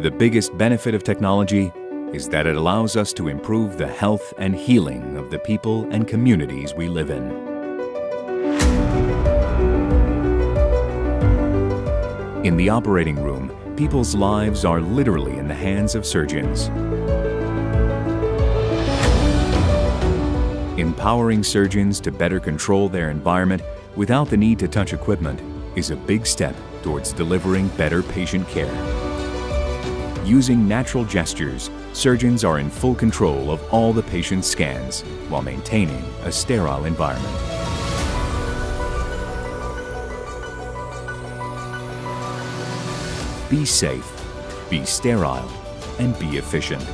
The biggest benefit of technology is that it allows us to improve the health and healing of the people and communities we live in. In the operating room, people's lives are literally in the hands of surgeons. Empowering surgeons to better control their environment without the need to touch equipment is a big step towards delivering better patient care. Using natural gestures, surgeons are in full control of all the patient's scans while maintaining a sterile environment. Be safe, be sterile, and be efficient.